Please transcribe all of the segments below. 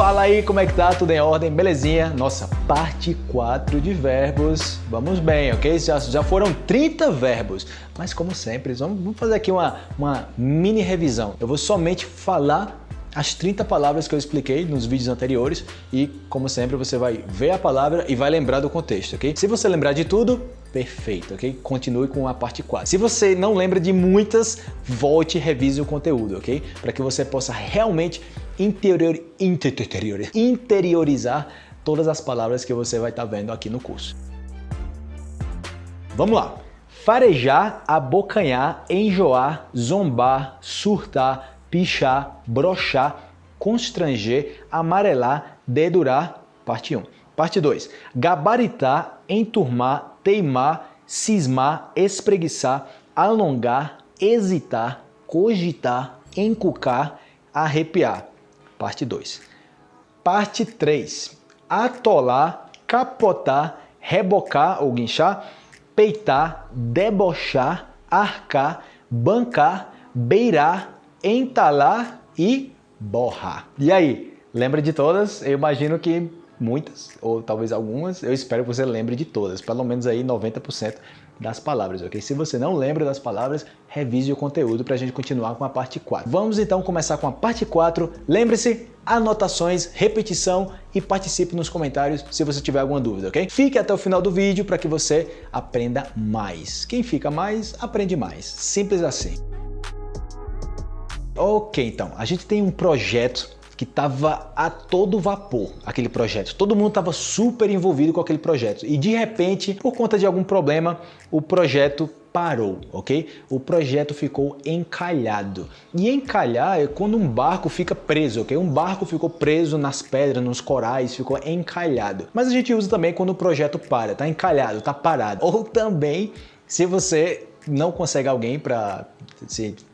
Fala aí, como é que tá? Tudo em ordem? Belezinha? Nossa, parte 4 de verbos. Vamos bem, ok? Já, já foram 30 verbos. Mas como sempre, vamos, vamos fazer aqui uma, uma mini revisão. Eu vou somente falar as 30 palavras que eu expliquei nos vídeos anteriores e, como sempre, você vai ver a palavra e vai lembrar do contexto, ok? Se você lembrar de tudo, perfeito, ok? Continue com a parte 4. Se você não lembra de muitas, volte e revise o conteúdo, ok? Para que você possa realmente interior, interior, interiorizar todas as palavras que você vai estar tá vendo aqui no curso. Vamos lá! Farejar, abocanhar, enjoar, zombar, surtar, pichar, brochar, constranger, amarelar, dedurar, parte 1. Parte 2. Gabaritar, enturmar, teimar, cismar, espreguiçar, alongar, hesitar, cogitar, encucar, arrepiar. Parte 2. Parte 3. Atolar, capotar, rebocar ou guinchar, peitar, debochar, arcar, bancar, beirar, entalar e borrar. E aí, lembra de todas? Eu imagino que muitas, ou talvez algumas, eu espero que você lembre de todas, pelo menos aí 90% das palavras, ok? Se você não lembra das palavras, revise o conteúdo para a gente continuar com a parte 4. Vamos então começar com a parte 4. Lembre-se, anotações, repetição e participe nos comentários se você tiver alguma dúvida, ok? Fique até o final do vídeo para que você aprenda mais. Quem fica mais, aprende mais. Simples assim. Ok, então, a gente tem um projeto que estava a todo vapor, aquele projeto. Todo mundo estava super envolvido com aquele projeto. E de repente, por conta de algum problema, o projeto parou, ok? O projeto ficou encalhado. E encalhar é quando um barco fica preso, ok? Um barco ficou preso nas pedras, nos corais, ficou encalhado. Mas a gente usa também quando o projeto para, tá encalhado, tá parado. Ou também se você não consegue alguém para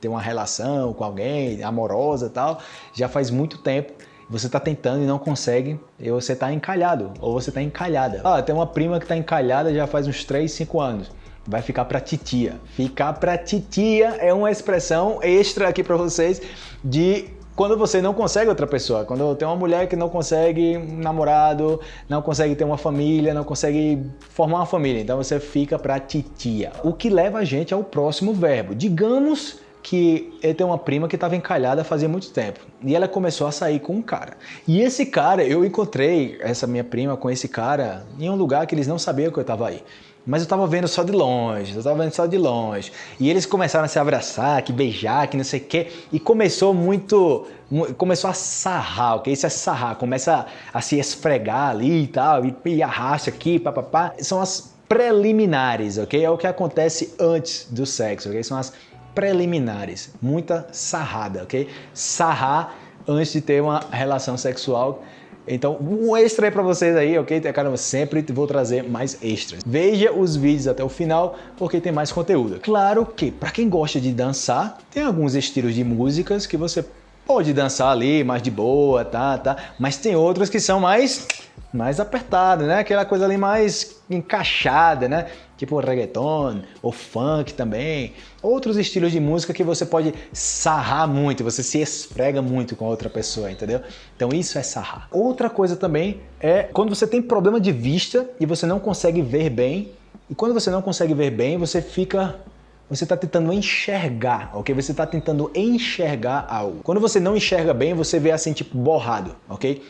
ter uma relação com alguém amorosa e tal, já faz muito tempo você está tentando e não consegue, e você está encalhado, ou você está encalhada. Ah, tem uma prima que está encalhada já faz uns 3, 5 anos. Vai ficar para titia. Ficar para titia é uma expressão extra aqui para vocês de quando você não consegue outra pessoa, quando tem uma mulher que não consegue um namorado, não consegue ter uma família, não consegue formar uma família, então você fica para titia. O que leva a gente ao próximo verbo. Digamos que ele tem uma prima que estava encalhada fazia muito tempo e ela começou a sair com um cara. E esse cara, eu encontrei essa minha prima com esse cara em um lugar que eles não sabiam que eu estava aí mas eu tava vendo só de longe, eu tava vendo só de longe. E eles começaram a se abraçar, que beijar, que não sei o quê, e começou muito, começou a sarrar, ok? Isso é sarrar, começa a, a se esfregar ali e tal, e, e arrasta aqui, papapá. São as preliminares, ok? É o que acontece antes do sexo, ok? São as preliminares, muita sarrada, ok? Sarrar antes de ter uma relação sexual então, um extra aí para vocês aí, ok? Caramba, sempre vou trazer mais extras. Veja os vídeos até o final, porque tem mais conteúdo. Claro que, para quem gosta de dançar, tem alguns estilos de músicas que você pode dançar ali, mais de boa, tá, tá? Mas tem outros que são mais mais apertado, né? Aquela coisa ali mais encaixada, né? Tipo reggaeton ou funk também. Outros estilos de música que você pode sarrar muito, você se esfrega muito com outra pessoa, entendeu? Então isso é sarrar. Outra coisa também é quando você tem problema de vista e você não consegue ver bem. E quando você não consegue ver bem, você fica você está tentando enxergar, ok? Você está tentando enxergar algo. Quando você não enxerga bem, você vê assim, tipo, borrado, ok?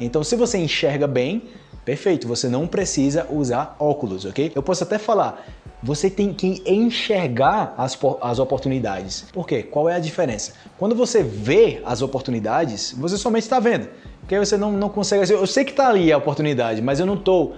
Então, se você enxerga bem, perfeito, você não precisa usar óculos, ok? Eu posso até falar, você tem que enxergar as, as oportunidades. Por quê? Qual é a diferença? Quando você vê as oportunidades, você somente está vendo. Porque você não, não consegue... Eu sei que está ali a oportunidade, mas eu não estou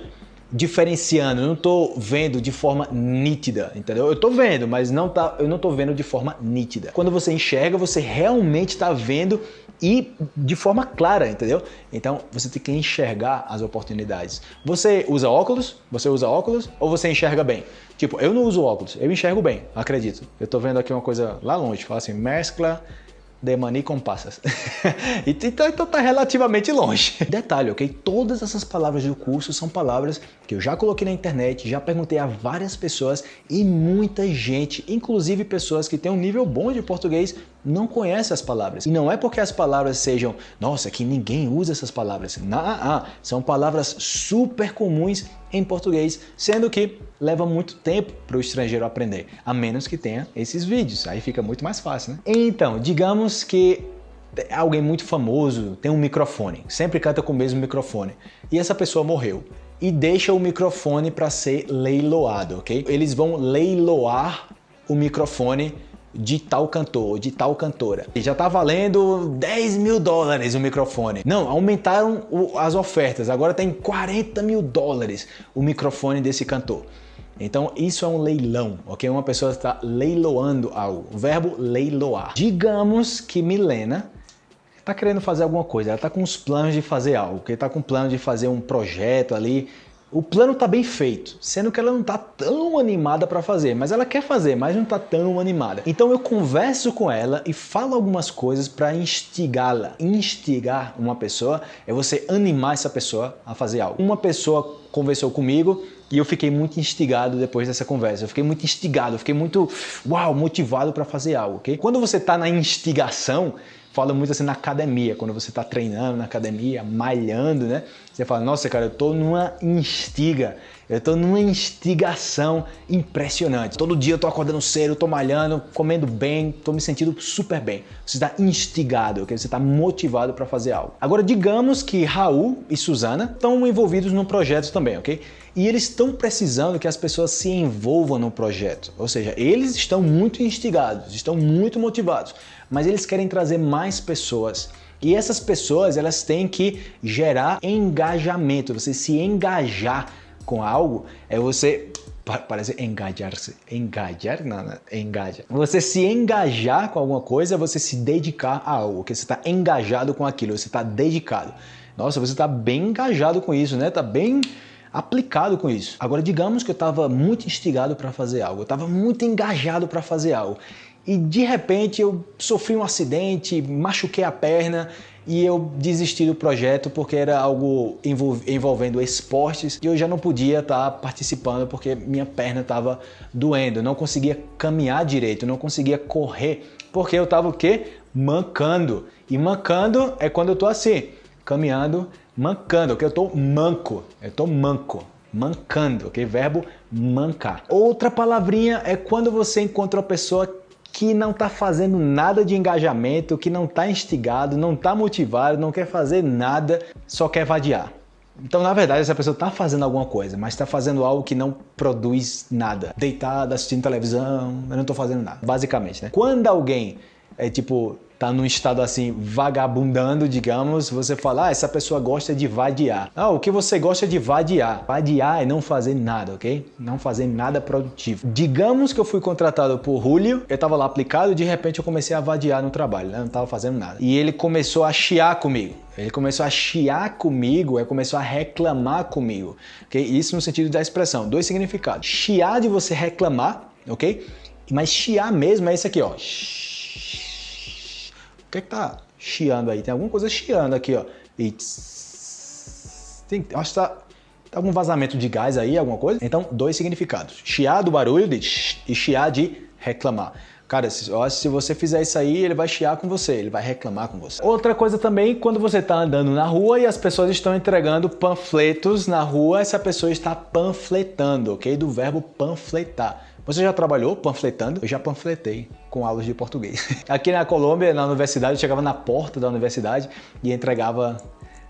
diferenciando, eu não estou vendo de forma nítida, entendeu? Eu estou vendo, mas não tá, eu não estou vendo de forma nítida. Quando você enxerga, você realmente está vendo e de forma clara, entendeu? Então você tem que enxergar as oportunidades. Você usa óculos? Você usa óculos ou você enxerga bem? Tipo, eu não uso óculos, eu enxergo bem, acredito. Eu estou vendo aqui uma coisa lá longe, fala assim, mescla de mani com passas. então, então tá relativamente longe. Detalhe, ok? Todas essas palavras do curso são palavras que eu já coloquei na internet, já perguntei a várias pessoas e muita gente, inclusive pessoas que têm um nível bom de português, não conhece as palavras. E não é porque as palavras sejam, nossa, que ninguém usa essas palavras. Não, ah, são palavras super comuns em português, sendo que leva muito tempo para o estrangeiro aprender, a menos que tenha esses vídeos. Aí fica muito mais fácil, né? Então, digamos que alguém muito famoso tem um microfone, sempre canta com o mesmo microfone, e essa pessoa morreu e deixa o microfone para ser leiloado, ok? Eles vão leiloar o microfone de tal cantor, de tal cantora. E já tá valendo 10 mil dólares o microfone. Não, aumentaram o, as ofertas, agora tem 40 mil dólares o microfone desse cantor. Então isso é um leilão, ok? Uma pessoa está leiloando algo. O verbo leiloar. Digamos que Milena está querendo fazer alguma coisa, ela está com os planos de fazer algo, que está com plano de fazer um projeto ali o plano está bem feito, sendo que ela não está tão animada para fazer, mas ela quer fazer, mas não está tão animada. Então eu converso com ela e falo algumas coisas para instigá-la. Instigar uma pessoa é você animar essa pessoa a fazer algo. Uma pessoa conversou comigo e eu fiquei muito instigado depois dessa conversa. Eu fiquei muito instigado, eu fiquei muito, uau, motivado para fazer algo, ok? Quando você está na instigação, fala muito assim na academia, quando você está treinando na academia, malhando, né? Você fala, nossa, cara, eu tô numa instiga, eu tô numa instigação impressionante. Todo dia eu tô acordando cedo, tô malhando, comendo bem, tô me sentindo super bem. Você está instigado, okay? você está motivado para fazer algo. Agora, digamos que Raul e Suzana estão envolvidos num projeto também, ok? E eles estão precisando que as pessoas se envolvam no projeto. Ou seja, eles estão muito instigados, estão muito motivados, mas eles querem trazer mais pessoas. E essas pessoas, elas têm que gerar engajamento, você se engajar com algo, é você parece engajar-se, engajar, não, não, engaja. Você se engajar com alguma coisa, é você se dedicar a algo, que você está engajado com aquilo, você está dedicado. Nossa, você está bem engajado com isso, né? Está bem aplicado com isso. Agora, digamos que eu estava muito instigado para fazer algo, eu estava muito engajado para fazer algo e de repente eu sofri um acidente, machuquei a perna e eu desisti do projeto porque era algo envolvendo esportes e eu já não podia estar participando porque minha perna estava doendo, não conseguia caminhar direito, não conseguia correr porque eu estava o quê? Mancando. E mancando é quando eu estou assim, caminhando, mancando, que eu estou manco, eu estou manco mancando, ok? Verbo mancar. Outra palavrinha é quando você encontra uma pessoa que não está fazendo nada de engajamento, que não está instigado, não está motivado, não quer fazer nada, só quer vadiar. Então, na verdade, essa pessoa está fazendo alguma coisa, mas está fazendo algo que não produz nada. Deitada, assistindo televisão, eu não estou fazendo nada. Basicamente, né? Quando alguém é tipo tá num estado assim vagabundando, digamos, você fala, ah, essa pessoa gosta de vadiar. Ah, o que você gosta de vadiar? Vadiar é não fazer nada, ok? Não fazer nada produtivo. Digamos que eu fui contratado por Julio, eu tava lá aplicado e de repente eu comecei a vadiar no trabalho, né? Não tava fazendo nada. E ele começou a chiar comigo. Ele começou a chiar comigo, ele começou a reclamar comigo, ok? Isso no sentido da expressão, dois significados. Chiar de você reclamar, ok? Mas chiar mesmo é esse aqui, ó. O que é que tá chiando aí? Tem alguma coisa chiando aqui, ó. E tem, acho que tá, tá algum vazamento de gás aí, alguma coisa. Então, dois significados. Chiar do barulho de e chiar de reclamar. Cara, se, se você fizer isso aí, ele vai chiar com você, ele vai reclamar com você. Outra coisa também, quando você está andando na rua e as pessoas estão entregando panfletos na rua, essa pessoa está panfletando, ok? Do verbo panfletar. Você já trabalhou panfletando? Eu já panfletei com aulas de português. Aqui na Colômbia, na universidade, eu chegava na porta da universidade e entregava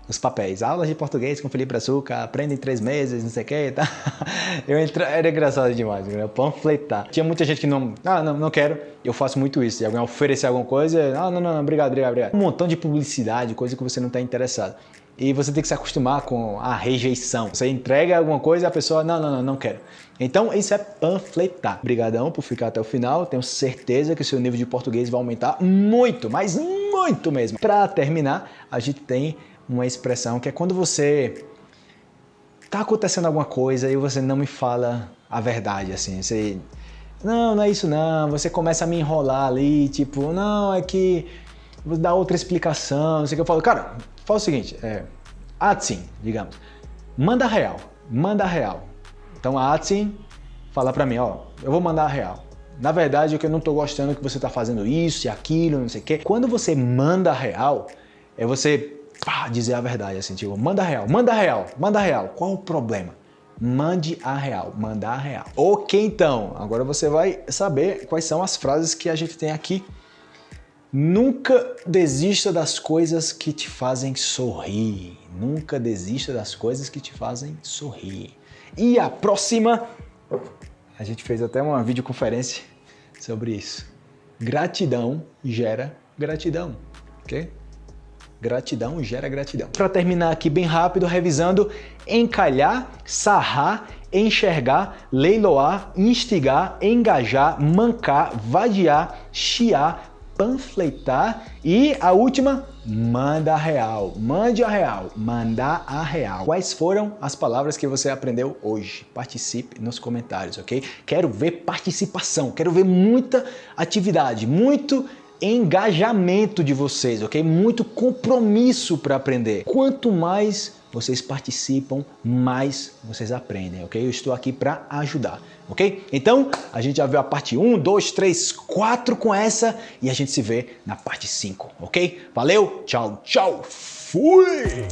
os papéis. Aulas de português com Felipe Açúcar, aprende em três meses, não sei o que, tá? Eu entra... Era engraçado demais, né? panfletar. Tinha muita gente que não, ah, não, não quero. Eu faço muito isso. Se alguém oferecer alguma coisa, ah, não, não, não, obrigado, obrigado, obrigado. Um montão de publicidade, coisa que você não está interessado. E você tem que se acostumar com a rejeição. Você entrega alguma coisa e a pessoa, não, não, não, não quero. Então, isso é panfletar. Obrigadão por ficar até o final. Tenho certeza que o seu nível de português vai aumentar muito, mas muito mesmo. Para terminar, a gente tem uma expressão que é quando você tá acontecendo alguma coisa e você não me fala a verdade, assim, você não, não é isso não, você começa a me enrolar ali, tipo, não, é que vou dar outra explicação, não sei o que eu falo, cara, fala o seguinte, é, assim, digamos, manda real, manda real, então a Atsin fala para mim, ó, eu vou mandar a real. Na verdade, é que eu não tô gostando que você tá fazendo isso e aquilo, não sei o quê. Quando você manda real, é você pá, dizer a verdade, assim, tipo, manda real, manda real, manda real. Qual o problema? Mande a real, mandar a real. Ok, então, agora você vai saber quais são as frases que a gente tem aqui. Nunca desista das coisas que te fazem sorrir. Nunca desista das coisas que te fazem sorrir. E a próxima, a gente fez até uma videoconferência sobre isso. Gratidão gera gratidão, ok? Gratidão gera gratidão. Para terminar aqui bem rápido, revisando, encalhar, sarrar, enxergar, leiloar, instigar, engajar, mancar, vadiar, chiar, panfletar e a última, manda a real. Mande a real. Mandar a real. Quais foram as palavras que você aprendeu hoje? Participe nos comentários, ok? Quero ver participação, quero ver muita atividade, muito engajamento de vocês, ok? Muito compromisso para aprender. Quanto mais vocês participam, mais vocês aprendem, ok? Eu estou aqui para ajudar, ok? Então, a gente já viu a parte 1, 2, 3, 4 com essa e a gente se vê na parte 5, ok? Valeu, tchau, tchau, fui!